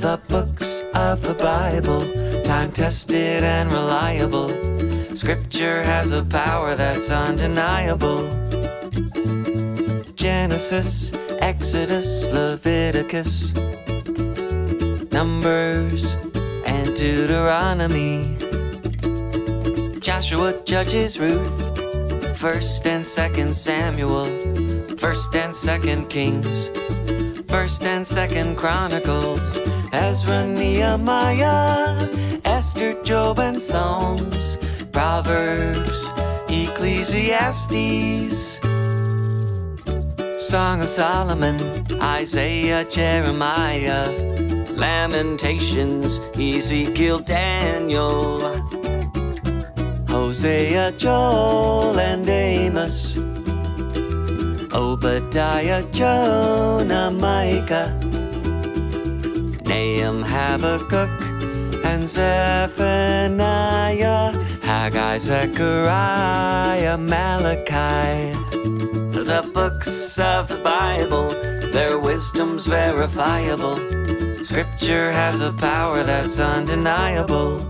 The books of the Bible, time tested and reliable. Scripture has a power that's undeniable. Genesis, Exodus, Leviticus, Numbers, and Deuteronomy. Joshua, Judges, Ruth, First and Second Samuel, First and Second Kings, First and Second Chronicles, Ezra, Nehemiah, Esther, Job, and Psalms, Proverbs, Ecclesiastes, Song of Solomon, Isaiah, Jeremiah, Lamentations, Ezekiel, Daniel, Hosea, Joel, and Amos, Obadiah, Jonah, Micah, Nahum, Habakkuk, and Zephaniah, Haggai, Zechariah, Malachi. The books of the Bible, their wisdom's verifiable. Scripture has a power that's undeniable.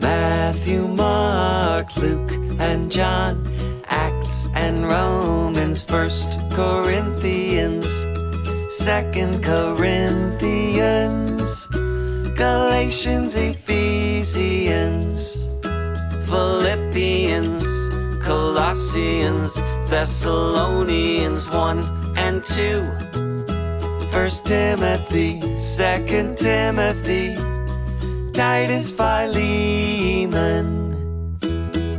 Matthew, Mark, Luke, and John, Acts and Romans, First Corinthians, Second Corinthians, Galatians, Ephesians, Philippians, Colossians, Thessalonians 1 and 2, First Timothy, Second Timothy, Titus, Philemon,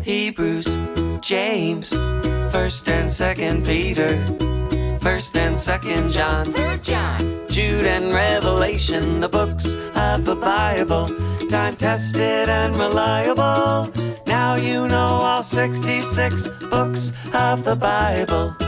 Hebrews, James, First and Second Peter, First and Second John, Third John. Jude and Revelation, the books of the Bible, time tested and reliable. Now you know all 66 books of the Bible.